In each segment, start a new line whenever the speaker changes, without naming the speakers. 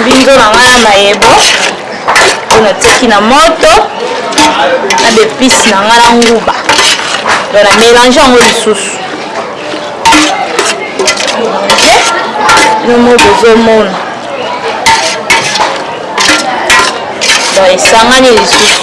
mbinzo na ngai ya mayebo oyo natiaki na moto na bepise na ngai na nguba to na mélange yango lisusu nomo bozomona don esangani lisusu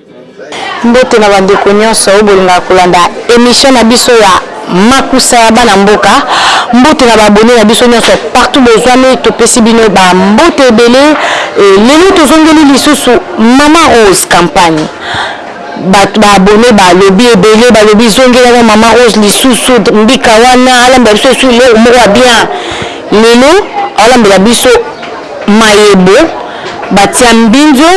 Mbote na ba ndeko nionso oyo bolingaka kolanda emission na biso ya makusa ya bana mboka, mbote na ba abonnes na biso nionso partout bozuami topesi bino ba mbote ebele et lelo tozongeli lisusu maman rose campagne batu ba abonnes ba lobi ebele ba lobi zongela na maman rose lisusu mbika wana alambela biso lisusu eloko moko ya bien lelo aolambela biso mayebo batia mbinzo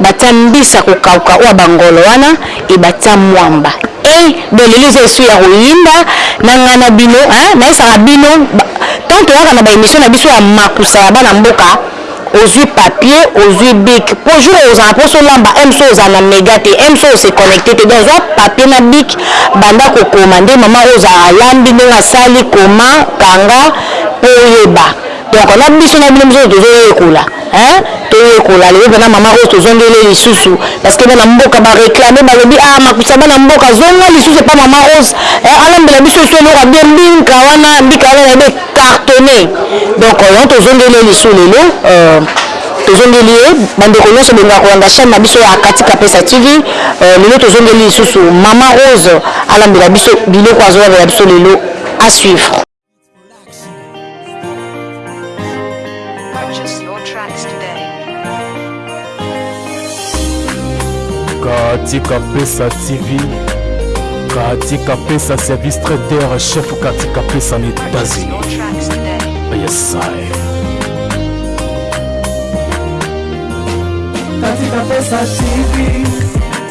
Batia mbisi ya kokauka oyo ya ba ngolo wana et batia mwamba eih donc lelo eza esu ya koyinda na nga na bino hein nayesaka bino tant toyaka na ba emission na biso ya makusa ya bana mboka ozui papier ozui bic po jour okozala na posa olamba em soki ozala na mega te em soki o se connecter te donc zua papier na bic banda kokoma nde maman oyo ozalaka alambi ndenge asali koma kanga po oyeba Donc na biso na bino biso tozo yekola hein to yekola lelo pona maman rose tozongeli ye lisusu parce que bana mboka ba reclamer balobi ah makusa bana mboka zonga lisusu epa maman rose eh alambela biso lisusu eloko ya bien mbinka wana mbika wana nayebi e cartonne donc yango tozongeli ye lisusu lelo euh, tozongeli ye bandeko nyonso bolingaka kolanda chaîne na biso ya kati kapesa tv euh, lelo tozongeli lisusu mama rose alambela biso biloko azolambela biso lelo à suivre
Katika Pesa TV, Katika Pesa service traiteur chef Katika Pesa en États-Unis.
Yes, I. Katika Pesa TV.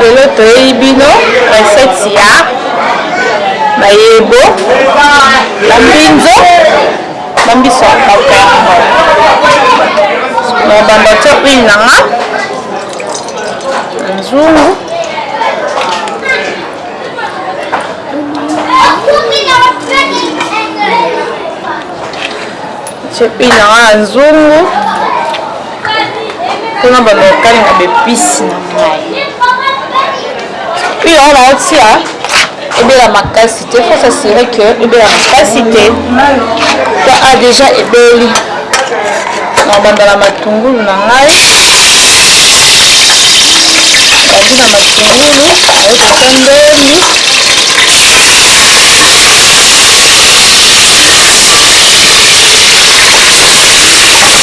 Lelo toyeyi bino recette ya mayebo na mbinzo na mbisi ya coquin. Na bamba to huile na nga na nzungu chepi na nga na nzungu kuna balokani na bepisi na ngai puis yango naotia ebela makasi te faut s'assurer que ebela makasi te ta a ah, déjà ebeli nabanda na matungulu na ngai bandi na matungulu ayokota ndeni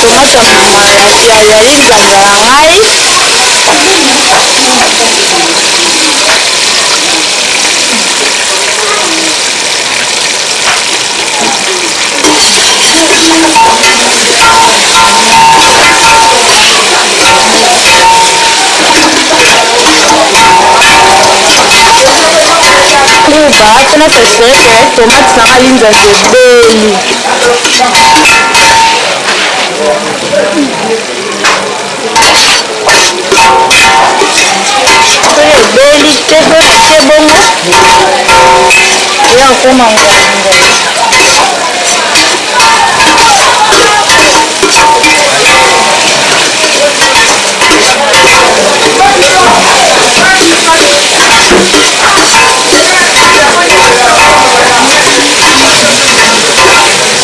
tomate ya yali nzanza na ngai na s'assurer que tomate na nga linzanza ebeli soki ebeli te mpe natie bongo eya kokoma ngolingoli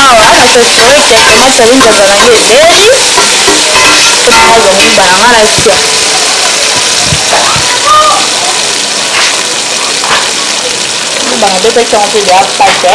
awa na sasure ke tomate ya linzanza na ngai ebeli mpo na ngai zonguba na ngai natia nguba nabetaki yango mpe ya pate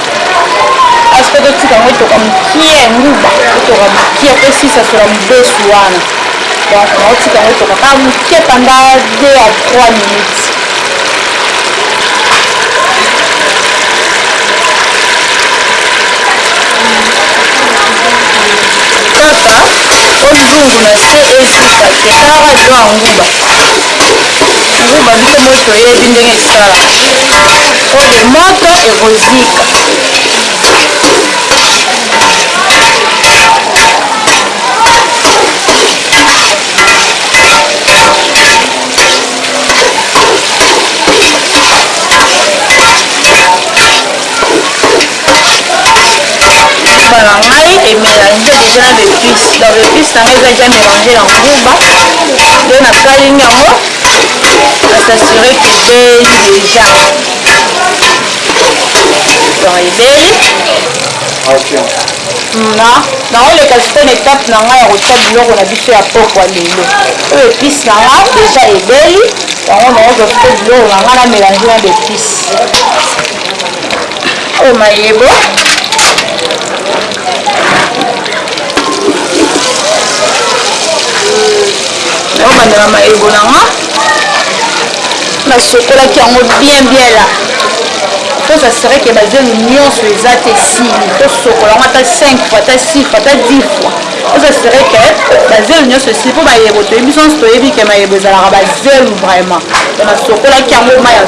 Basi mpe totika yango etoka mokie, nguba etoka mokie mpe esisasola mobesu wana. Donc naotika yango etoka kaka mokie panda 2 à 3 minutes. Kaka o nzungu na se ezika te, kaka doa nguba. nguba biso moi toyebi ndenge esala po de moto ekozika nguba na ngai emelange deja na bepice donc bepice na ngai eza deja melange na nguba nde nakalingi yango asasure ke ebeli deja donc ebeli na naoleka sikoyo na etape na ngai ya kotya biloko na biso ya pokwa lelo oyo epice na nga deja ebeli yango naozwa sikoyo biloko na ngai na melange na bepice oyo mayebo naobandela mayebo na nga nasokolaki yango bien bien la mposa sereke bazelu nyonso eza te esili tosokola yango ata 5 fois ata 6 fois ata 10 fois oza sereke bazelu nyonso esili mpo mayebo toyebi biso nyonso toyebi ke mayebo ezalaka bazelu vraiment nasokolaki yango mai ya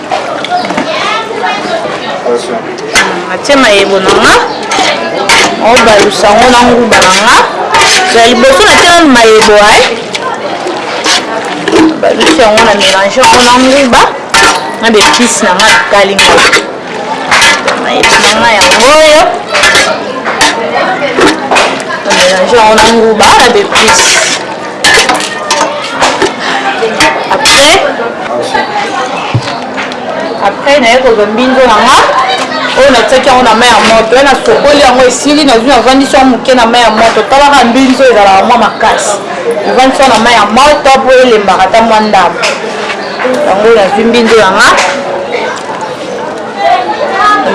atie mayebo na nga obalusa yango na nguba na nga ya liboso natie nanu mayebo ae balusi yango na mélange yango na nguba na bepise na nga kalinga mayebo na nga yango oyo na mélange yango na nguba na bepise après après naye kozwa mbinzo na nga oyo natiaki yango na mai ya moto ye nasokoli yango esili nazwi navandisi yango moke na mai ya moto talaka mbinzo ezalaka mwa makasi evandisi yango na mai ya moto mpo elembaka ata mwa ndambo yango nazwi mbinzo ya nga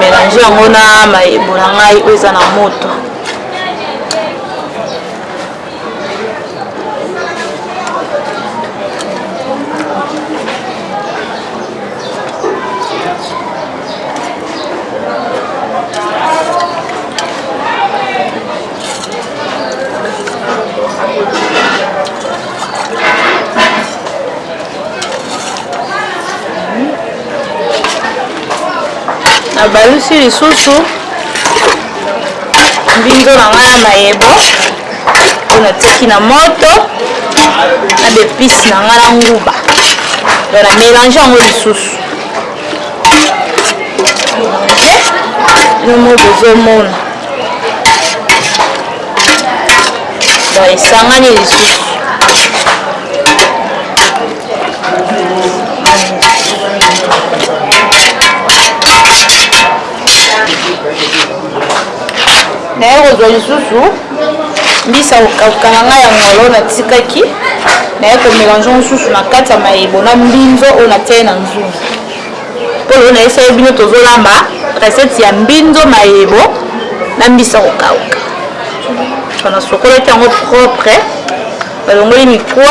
mélange yango na mayebo na ngai oyo eza na moto nabalusi lisusu mbinzo na ngai ya mayebo oyo natiaki na moto na bepise na ngai na nguba to na mélange yango lisusu nomo bozomona bon esangani lisusu naye kozwa lisusu mbisa kokauka na ngai ya ngolo natikaki naye komelange mosusu na kati ya mayebo na mbinzo oyo natiai na nzungu mpo lelo nayesaki bino tozolamba recette ya mbinzo mayebo na mbisa kokauka wana sokolaki yango propre balongoli mikwa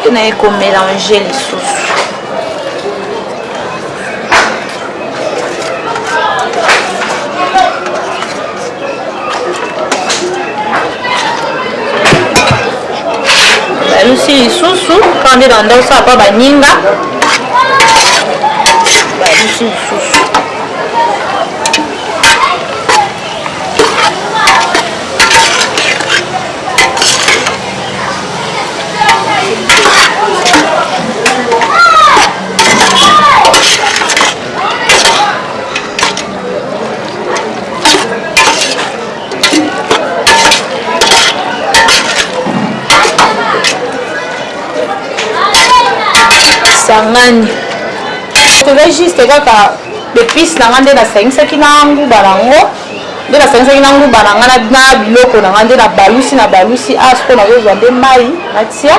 mpe naye komelange lisusu balusi lisusu kaka nde na ndako sala mpa baninga balusi lisusu esangani toza juste kaka epice na nga nde nasangisaki na nguba na yango nde nasangisaki na nguba na ngai na biloko na ngai nde nabalusi nabalusi a ah, sikoyo nazozwa nde mai natia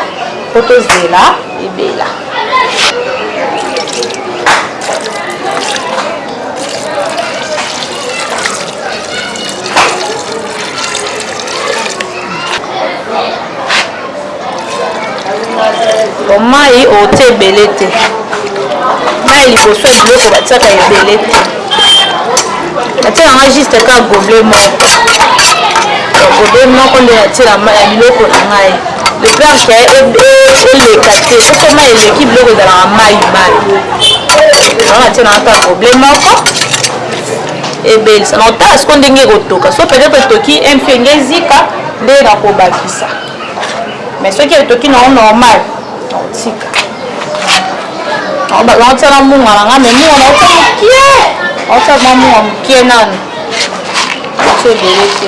mpo tozela ebela Mayi otie ebele te. Mayi liboso ya biloko batiaka ebele te. Natiaka nga juste ka gobelet moko. Gobelet moko nde natiela mayi ya biloko na ngai. De peur que e, e, eleka te. Soki mayi eleki biloko ezalaka mayi mayi. Yango natiela nga ka gobelet moko. Ebelisa. Na otala siko ndenge ekotoka. So peut-être etoki un peu nge ezika nde nakobakisa. mais soki etoki na yo normal nakotika nakotiaka munga na nga mais munga nakotia mokie nakotia ma munga mokie nanu nakotia ebele te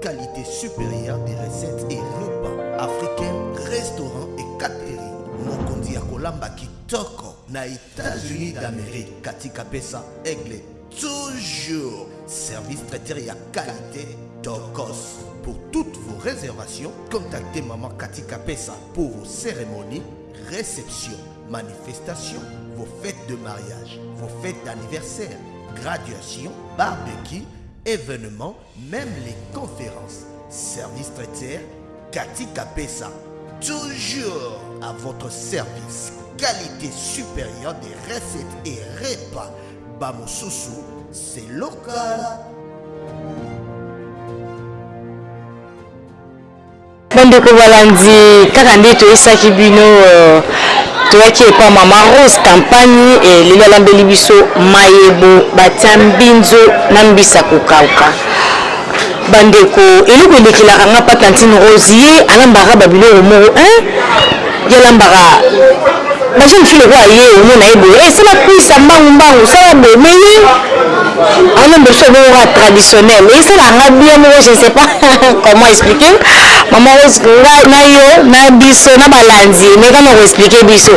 Qualité supérieure des recettes et repas africains, restaurants et catering. mokonzi ya kolamba kitoko na états-unis d'amérique katika pesa aigle toujours. Service traiteur et à qualité d'Orcos. Pour toutes vos réservations, contactez Maman Cathy Capessa pour vos cérémonies, réceptions, manifestations, vos fêtes de mariage, vos fêtes d'anniversaire, graduation, barbecue, événements, même les conférences. Service traiteur, Cathy Capessa. Toujours à votre service. Qualité supérieure des recettes et repas bamosusu c'est local
Bandeko balandi, kaka nde toyesaki bino toyaki epa mama Rose Kampany e lelo alambeli biso mayebo batia mbinzo na mbisa kokauka. Bandeko eloko elekelaka nga pa tantine Rose ye alambaka ba biloko moko hein! Ya lambaka ba jeune fille lokola ye omona ye boye eh sala kwisa mbangu mbangu sala boye mais ye aona mboso moko kaka traditionnel esalaka nga bien moko je ne sais pas comment expliquer maman rose nga na yo na biso na balandi meka na ko expliquer biso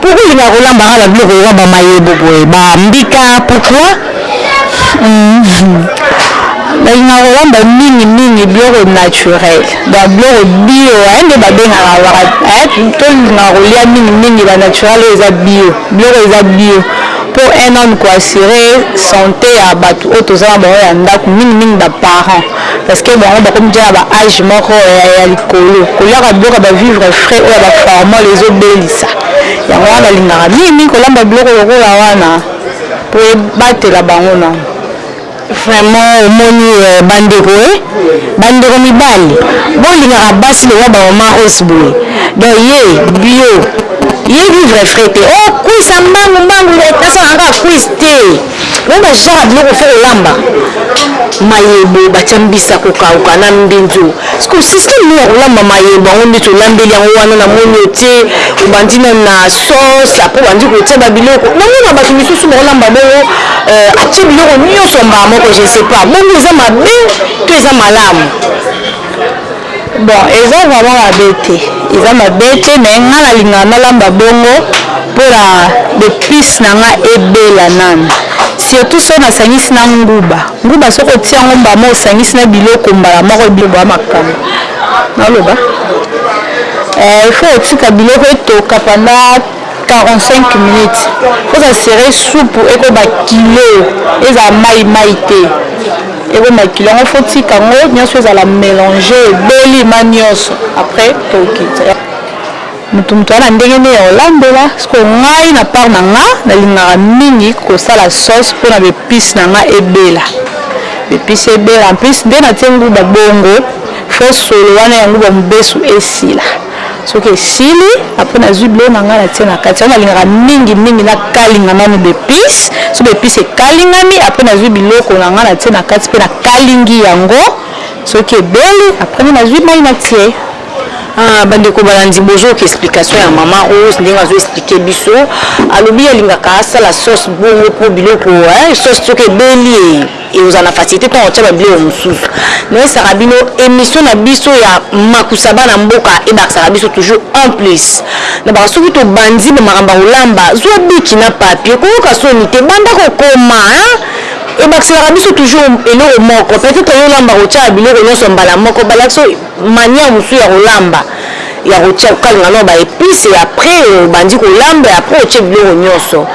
pourquoi olingaka kolamba kaka ba biloko lokola ba mayebo boye ba mbika pourquoi Nalingaka kolamba mingi mingi biloko naturel donc biloko bio hein nde babengaka baka hein tolingaka kolia mingi mingi ba natural oyo eza bio biloko eza bio po un homme ko assurer sante ya batu oyo toza na bango ya ndaku mingi mingi ba parents parce que bango bakomi dejà na ba age moko ya likolo koliaka biloko ya ba vivre frais oyo ya ba formol ezo belisa yango wana nalingaka mingi mingi kolamba biloko lokola wana Po ebatela bango nanu. Vraiment omoni ba ndeko eh ba ndeko mibali bo lingaka basi lokola ba omaros boye donc ye bio ye vivre frais te oh cuisse ya mbangu mbangu na sala na kaka cuisse te donc ba genre ya biloko faut kolamba mayebo batia mbisi ya kokauka na mbinzo Sikoyo système nini ya kolamba mayebo yango ndeti olambeli yango wana namoni otie obandi nanu na sauce après obandi kotia ba biloko namona batu misusu bakolamba bongo atie biloko nionso mbala moko je ne sais pas bongo eza mabe to eza malamu? Bon eza vraiment mabe te eza mabe te mais nga nalingaka nalamba bongo pona b'epices nanga ebela nanu surtout soki nasangisi na nguba. Nguba soki otie yango mbama osangisi na biloko mbala moko ebiloba makambo naloba eh, il faut otika biloko etoka pendant 45 minutes faut s'assurer soupu ekoba kilo ezala mai mai te ekoma kilo yango faut tika yango nyonso ezala mélange ebeli ma nyonso après tokita Mutu mutu aya na ndenge ne ya kolambela, sikoyo ngai na part na nga na lingaka mingi kosala sauce pona ba epices na nga ebela, ba epices ebela en plus nde na tie nguba bongo faut solo wana ya nguba mubesu esila, soki esili après na zui biloko na nga na tie na kati, yango na lingaka mingi mingi na kalinga nanu ba epices, soki ba epices ekalingami après na zui biloko na nga na tie na kati pe na kalingi yango, soki ebeli après nde na zui mayi na tie. Aah ba ndeko balandi bozoyoka explication ya maman rose ndenge azo explique biso alobi alingaka asala sauce bongo po biloko eh sauce soki ebeli eh ozala na facilite tango otia ba biloko mususu nayebisaka bino emission na biso ya makusa bana mboka ebakisaka biso toujours en plus na baka soki tobandi ba makambo ya kolamba zua biki na papier koyoka soni te banda kokoma hein ebakiselaka biso toujours eloko moko peut etre yo olambaka otiaka biloko nionso mbala moko balakisi yo Manière mosusu ya kolamba ya kotia kokalinga nao ba epices et après obandi kolamba et après otie biloko nionso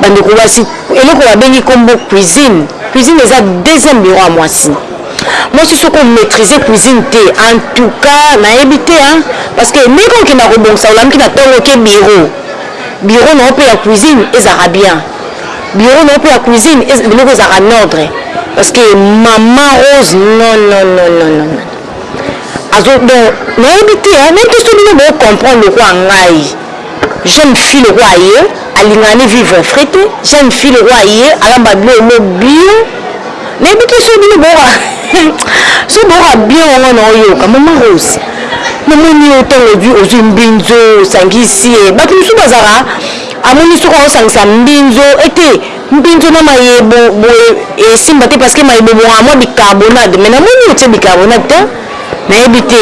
ba ndeko basi eloko babengi kombo cuisine cuisine eza deuxième bureau ya mwasi mwasi soki o maitriser cuisine te en tout cas nayebi te hein parce que ndenge kaka okendaka kobongisa olamuki na tongo oke bureau bureau nao pe ya cuisine ezalaka bien bureau nao pe ya cuisine biloko ezalaka n'ordre parce que maman Rose non non non non azo donc nayebi te hein nayebi te soki bino bo comprendre lokola ngai jeune fille lokola ye alingaka ne vivre frais te jeune fille lokola ye alamba biloko mo bio nayebi te soki bino boka soki boka bien yango na oyoka mama rose namoni yo ntango ozwi ozwi mbinzo osangisi ye bato mosusu bazalaka amoni soki aosangisa mbinzo ete Mpinzo na mayi ebo boye esimba te parce que mayi bobongaka mwa bicarbonade mais na moni otie bicarbonade te na yebi te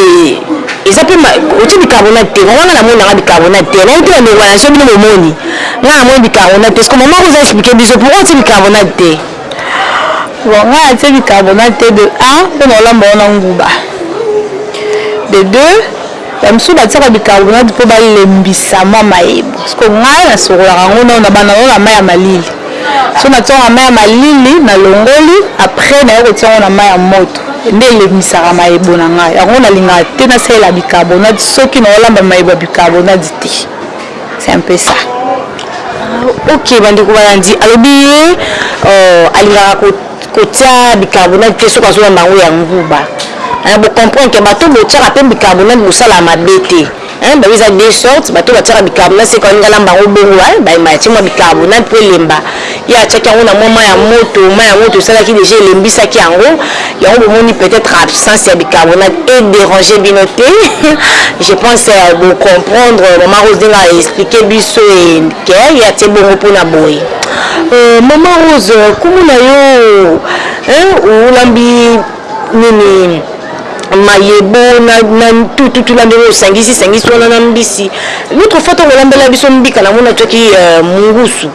eza pe otie bicarbonade te vraiment nga na moni nanga bicarbonade te na yebi te ba ndeko ba nation bino bomoni nga na moni bicarbonade te sikoyo maman rose a explique biso pourquoi otie bicarbonade te. Bon nga na tie bicarbonade te de un pona olamba ngo na nguba de deux Ba misusu batiaka bicarbonate po ba lembisa mua mayebo. Sikoyo ngai na sokolaka yango nanu na banda nanu na mayi ya malili.
Soki na tiango na mayi ya malili, na longoli, après na ye kotia yango na mayi ya moto. Nde elembisaka mayebo na ngai. Yango na lingaka te na salela bicarbonate soki nao lamba mayebo ya bicarbonate te. C'est un peu ça.
Ah ok, ba ndeko balandi. Alobi ye alingaka ko Kotia bicarbonate te soki azolamba yango ya nguba hein bo comprendre que bato oyo botiaka pe bicarbonate bosalaka mabe te hein babi eza deux sortes bato oyo batiaka bicarbonate seke alingi alamba yango bongo hein ba atie mua bicarbonate po elemba ye atiaki yango na mua mayi ya moto mayi ya moto esalaki dejà elembisaki yango yango bomoni peut etre absence ya bicarbonate e deranger bino te je pense bo comprendre maman Rose ndenge a explique biso et que ye atie bongo pona boye Euh, maman Rose, kumu na yo hein, olambi nini mayebo na, na tututu na ndenge osangisi sangisi wana na mbisi notre fois ntango olambela biso mbika na mona toki uh, euh, mungusu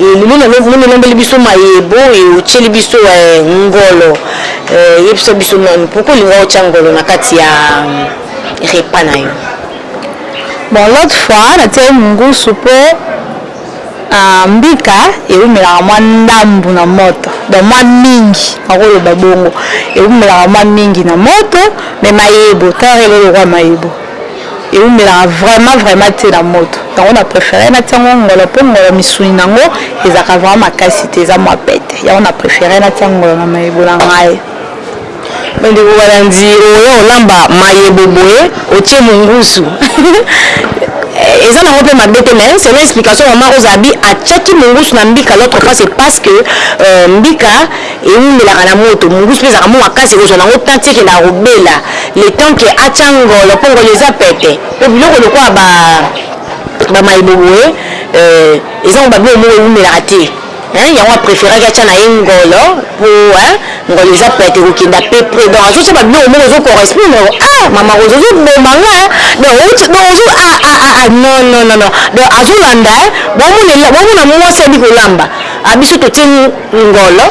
lelo na mona olambeli biso mayebo e otyeli biso uh, ngolo uh, yebisa biso nani pourkui olinga otya ngolo na kati ya repa na yo
bon l'autre fois natyai mungusu mpo Mbika ewumelaka mwa ndambu na moto donc mwa mingi nako loba bongo ewumelaka mwa mingi na moto mais mayebo tala lelo lokola mayebo ewumelaka vraiment vraiment te na moto yango na prefere natia yango ngolo po ngolo misuni na ngo ezalaka vraiment makasi te eza mwa pete yango na prefere natia ngolo na mayebo na ngai.
Me ndeko Kalanzi oye olamba mayebo boye otie mungusu eza nango pe mabe te mais selon explication maman Rose abi atiaki mungusu na mbika l'autre fois c'est parce que mbika ewumelaka na moto mungusu pe ezalaka mua makasi ekozua nango temps ti ekenda kobela le temps que atia ngolo po ngolo eza pete po biloko lokola ba mayebo boye eza ngo ba biloko moko ewumelaka te. Hein yango a preferaki atia na ye ngolo po hein ngolo eza pete ekokenda pe pre donc azotia ba biloko moko ezo correspondre ah maman rose ozo boma nga hein donc outi donc ozo ah ah ah ah non non non non donc azo landa hein bomona ela bomona mwasi abi kolamba ah biso totie ngolo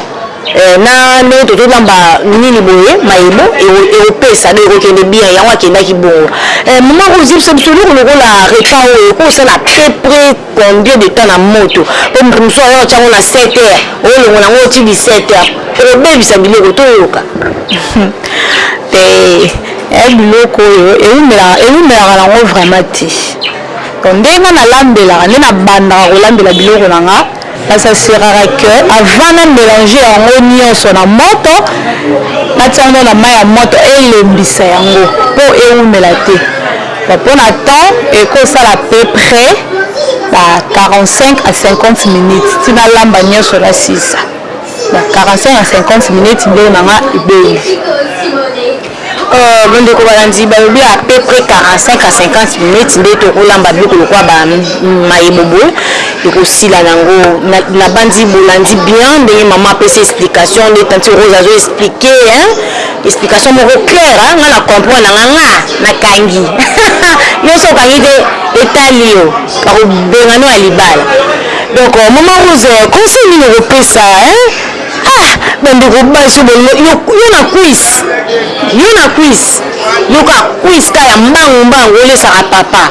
eh, na ndenge tozo lamba nini boye mayebo ekopesa donc ekokende bien yango akendaki bongo eh, maman rose yebisa biso eloko lokola repas oyo ekosala pe pre Combien de temps na moto po moto mosusu aza otia ngo na 7 heure olongola yango oti 17 heure okobebisa biloko toyoka
te eh, biloko oyo ewumelaka ewumelaka nango vraiment te donc ndenge nga nalambelaka nde nabandaka kolambela biloko na nga nasasiraka ke avant na mélange yango nyonso na moto natia yango na mai ya moto elembisa yango mpo ewumela te Bon pona temps eko sala peu pret ba 45 à 50 minutes ti na lamba nionso na sisa ba 45 à 50 minutes mbeli na nga ebeli.
Euh, bandeko balandi balobi à peu près 45 à 50 minutes nde tokolamba biloko lokola mayebo boye ekosila nango nabanzi bolandi bien ndenge mama apesi explication nde tanti rose azo explike Explication moko claire hein nga na comprendre nga nga na kangi yo so okangi te etali yo bakobenga no ya libala donc euh, mama rose euh, conseil nini okopesa hein ah bandeko basi bolingo yo na cuise yo na cuise yo ka cuise ka ya mbangu mbangu olesaka papa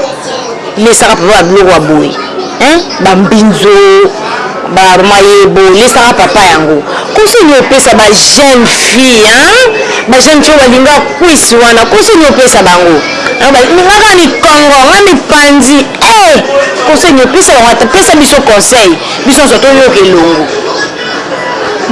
lesaka papa ba biloko ya boye hein ba mbinzo ba mayebo lesaka papa yango conseil nini opesa ba jeune fille hein ba jeune fille balinga kwisi wana conseil nini opesa bango ningaka mikongo nga mipanzi eh conseil nini opesa bango ata pesa biso conseil biso nyonso toyoka elongo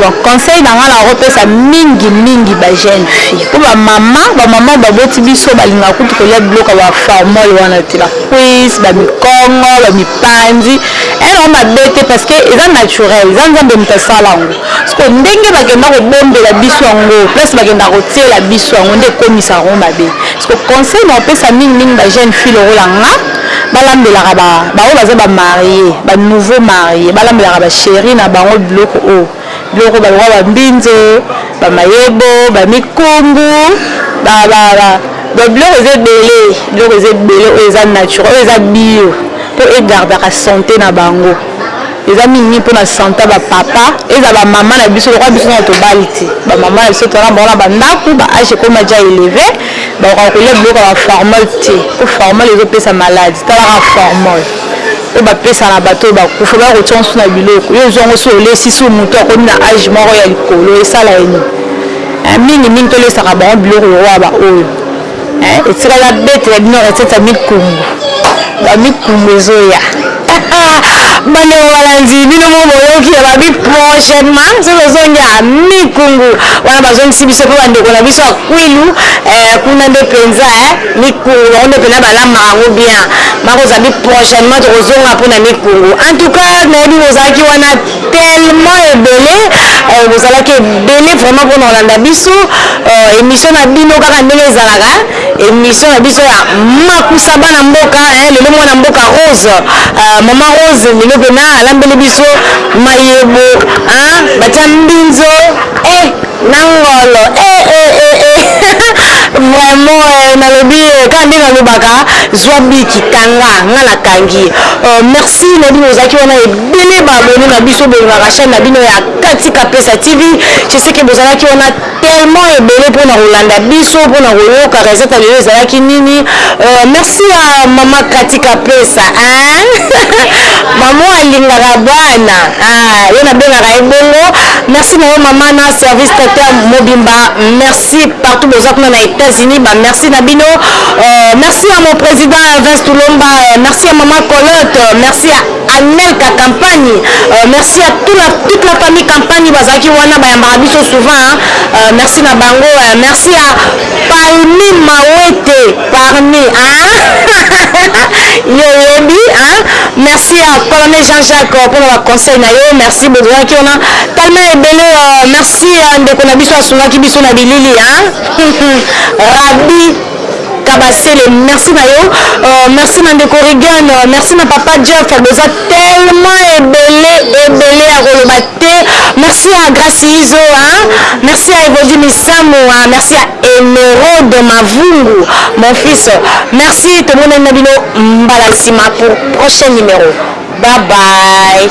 Bon conseil na nga nako pesa mingi mingi ba jeune fille po ba mama ba mama ba boti biso ba lingaka kutu kolia biloko ya ba formol wana te ba cuisse ba mikongo ba mipanzi eh yango mabe te parce que eza naturel eza nzambe mutu asala yango sikoyo ndenge ba kenda ko bombela biso yango place ba kenda ko tiela biso yango nde ekomisaka yango mabe sikoyo conseil nako pesa mingi mingi ba jeune fille lokola nga Balambelaka ba ba oyo baza ba marie ba nouveau marie balambelaka ba cherie na bango biloko oyo biloko ba lokola ba mbinzo ba mayebo ba mikungu ba ba ba donc biloko eza ebele biloko eza ebele oyo eza nature oyo eza bio po e gardaka sante na bango Eza mingi mingi pona Santa ba papa ezala ba maman na biso lokola biso nanu tobali te ba maman na biso toza na bango na ba ndaku ba age ekomi aja eleve bakokaka kolia biloko ya ba formol te po formol ezo pesa malade tala kaka formol
oyo ba pesa na batu oyo bakufa baya kotia ngo susu na biloko yo ozua ngo si olesi si mutu akomi na age moko ya likolo esala ye nini eh mingi mingi tolesaka bango biloko lokola ba oyo Eh, etikali abete ya bino recette ya mikumbu bamikumbu ezoya bandeko balandi bino moko boyoki ya babi prochainement soki ozongi ya mikungu wana bazongisi biso mpe bandeko na biso ya kwilu eh, kuna nde mpenza eh, mikungu bango nde mpenza balambaka yango bien makozala bi prochainement tokozonga mpo na mikungu en tout cas nayebi bozalaki wana tellement ebele bozalaki ebele vraiment pona kolanda biso emission na bino kaka ndenge ezalaka emission na biso ya makusa bana mboka hein lelo mwana mboka rose maman rose lelo pena alambeli biso mayebo hein batia mbinzo eh na ngolo eh eh eh eh vraiment eh, nalobi eh, kaka nde nalobaka zwa biki kanga nga nakangi euh, merci nayebi ozalaki wana Ebele ba abonnes na biso bolingaka chaine na bino ya kati kapesa TV je sais que bozalaki wana tellement ebele pona kolanda biso pona koyoka recette ya lelo ezalaki nini euh, merci à maman kati kapesa hein? maman alingaka bana ah, ye nabengaka ye bongo merci na yo mama na service traiteur mobimba merci partout boza kuna na États-Unis ba merci na bino euh, merci à mon président Vince Tulomba euh, merci à maman Colotte merci à Anelka kampany merci à tout la toute la famille kampany bazalaki wana bayambaka biso souvent hein merci na bango merci à palmi mawete parmi hein yo oyebi hein merci à colonel Jean Jacques pona ba conseil na yo merci bozalaki wana tellement ebele merci ndeko na biso asungaki biso na bilili hein rabi Kabasele merci na yo. Merci na ndeko Reagan, merci na papa Jeff boza tellement ebele ebele ya koloba te. Merci à Grace Izo hein, merci à Evodi Misamu, merci à Emeraude Mavungu mon fils. Merci tomonani na bino mbala sima pour prochain numero. Bye bye.